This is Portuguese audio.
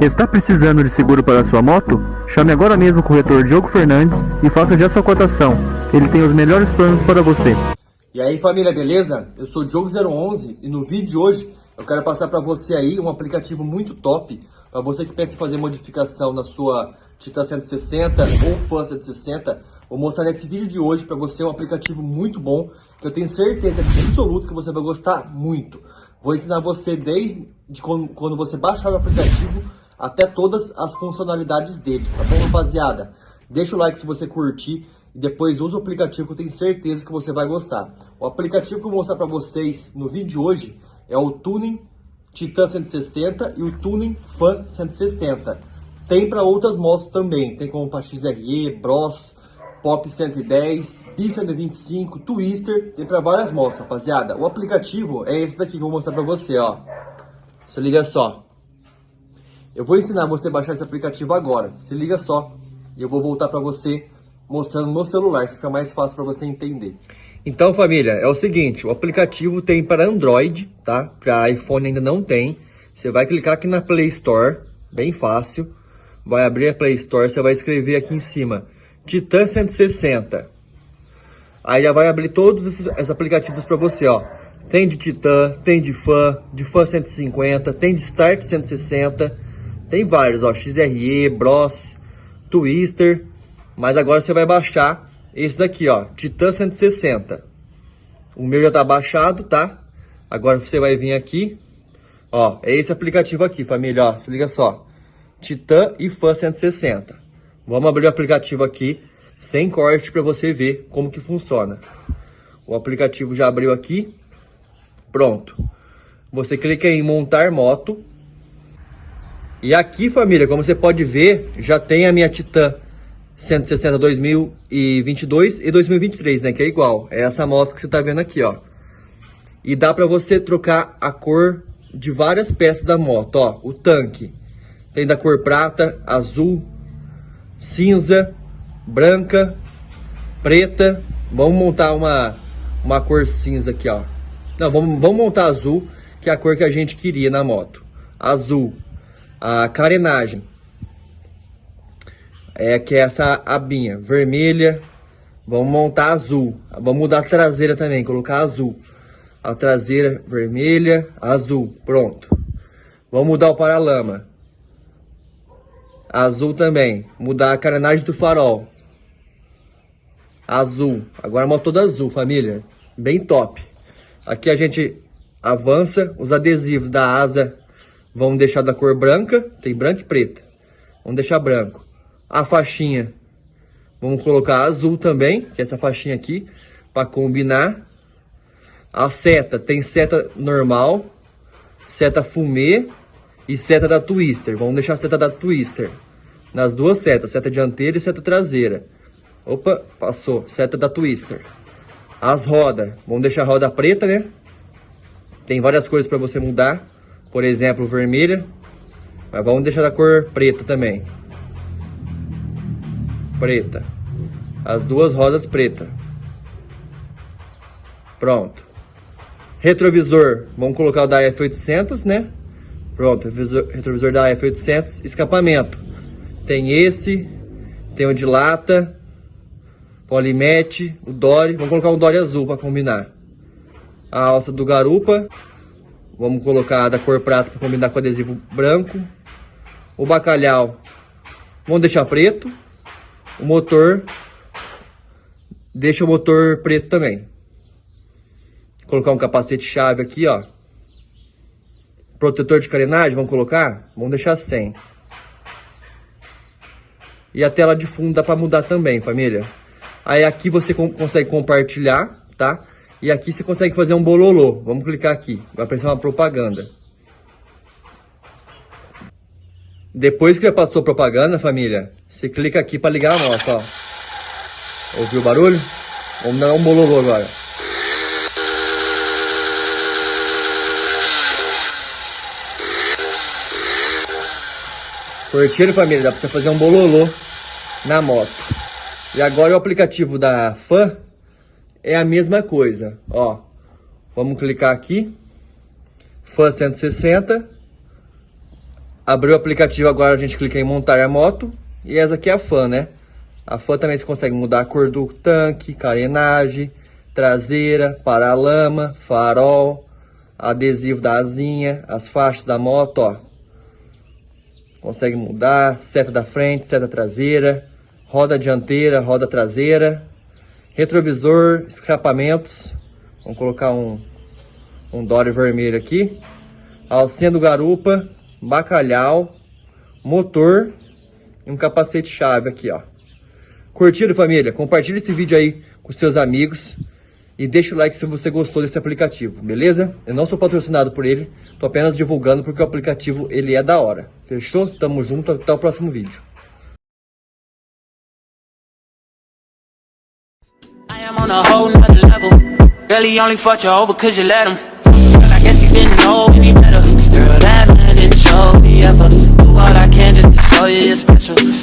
Está precisando de seguro para sua moto? Chame agora mesmo o corretor Diogo Fernandes e faça já sua cotação. Ele tem os melhores planos para você. E aí família, beleza? Eu sou o Diogo011 e no vídeo de hoje eu quero passar para você aí um aplicativo muito top para você que pensa em fazer modificação na sua Titan 160 ou Fan 160. Vou mostrar nesse vídeo de hoje para você um aplicativo muito bom que eu tenho certeza absoluta que você vai gostar muito. Vou ensinar você desde de quando, quando você baixar o aplicativo até todas as funcionalidades deles, tá bom rapaziada? Deixa o like se você curtir e depois usa o aplicativo que eu tenho certeza que você vai gostar. O aplicativo que eu vou mostrar para vocês no vídeo de hoje é o Tuning Titan 160 e o Tuning Fan 160. Tem para outras motos também, tem como para XRE, Bros, Pop 110, Bi 125, Twister, tem para várias motos, rapaziada. O aplicativo é esse daqui que eu vou mostrar para você, ó. Se liga só. Eu vou ensinar você a baixar esse aplicativo agora, se liga só. E eu vou voltar para você mostrando no celular, que fica mais fácil para você entender. Então, família, é o seguinte, o aplicativo tem para Android, tá? Para iPhone ainda não tem. Você vai clicar aqui na Play Store, bem fácil. Vai abrir a Play Store, você vai escrever aqui em cima, Titan 160. Aí já vai abrir todos esses, esses aplicativos para você, ó. Tem de Titan, tem de Fan, de Fan 150, tem de Start 160, tem vários, ó, XRE, Bros, Twister, mas agora você vai baixar esse daqui, ó, Titan 160. O meu já tá baixado, tá? Agora você vai vir aqui, ó, é esse aplicativo aqui, família, ó, se liga só. Titan e Fan 160. Vamos abrir o aplicativo aqui, sem corte, para você ver como que funciona. O aplicativo já abriu aqui. Pronto. Você clica em montar moto. E aqui, família, como você pode ver, já tem a minha Titan 160 2022 e 2023, né? Que é igual. É essa moto que você tá vendo aqui, ó. E dá para você trocar a cor de várias peças da moto, ó. O tanque tem da cor prata, azul, cinza, branca, preta. Vamos montar uma, uma cor cinza aqui, ó. Não, vamos, vamos montar azul, que é a cor que a gente queria na moto. Azul. A carenagem é que é essa abinha vermelha. Vamos montar azul. Vamos mudar a traseira também, colocar azul. A traseira vermelha, azul. Pronto. Vamos mudar o paralama. Azul também. Mudar a carenagem do farol. Azul. Agora a moto toda azul, família. Bem top. Aqui a gente avança. Os adesivos da asa vão deixar da cor branca. Tem branco e preta. Vamos deixar branco a faixinha. Vamos colocar azul também, que é essa faixinha aqui, para combinar. A seta, tem seta normal, seta fumê e seta da Twister. Vamos deixar a seta da Twister. Nas duas setas, seta dianteira e seta traseira. Opa, passou, seta da Twister. As rodas, vamos deixar a roda preta, né? Tem várias cores para você mudar. Por exemplo, vermelha. Mas vamos deixar da cor preta também preta. As duas rodas preta. Pronto. Retrovisor, vamos colocar o da F800, né? Pronto, retrovisor, da F800. Escapamento. Tem esse, tem o de lata, Polimete, o Dory. Vamos colocar um Dory azul para combinar. A alça do garupa. Vamos colocar da cor prata para combinar com adesivo branco. O bacalhau, vamos deixar preto o motor, deixa o motor preto também. Vou colocar um capacete chave aqui, ó. Protetor de carenagem, vamos colocar? Vamos deixar sem. E a tela de fundo dá para mudar também, família. Aí aqui você consegue compartilhar, tá? E aqui você consegue fazer um bololô. Vamos clicar aqui. Vai aparecer uma propaganda. Depois que já passou propaganda, família, você clica aqui para ligar a moto, ó. Ouviu o barulho? Vamos dar um bololô agora. Curtiram, família? Dá para você fazer um bololô na moto. E agora o aplicativo da FAN é a mesma coisa, ó. Vamos clicar aqui. FAN 160 Abriu o aplicativo, agora a gente clica em montar a moto. E essa aqui é a fan, né? A fan também você consegue mudar a cor do tanque, carenagem, traseira, paralama, farol, adesivo da asinha, as faixas da moto, ó. Consegue mudar, seta da frente, seta traseira, roda dianteira, roda traseira, retrovisor, escapamentos. Vamos colocar um, um Dory vermelho aqui. Alcinha do garupa, bacalhau, motor e um capacete chave aqui, ó. Curtiram, família? Compartilhe esse vídeo aí com seus amigos e deixa o like se você gostou desse aplicativo, beleza? Eu não sou patrocinado por ele, tô apenas divulgando porque o aplicativo ele é da hora. Fechou? Tamo junto, até o próximo vídeo. I am on a whole nother level. Really only fought you over cause you let him. Girl, I guess you didn't know any better. Girl, that man didn't show me ever. Do all I can just to show you you're special.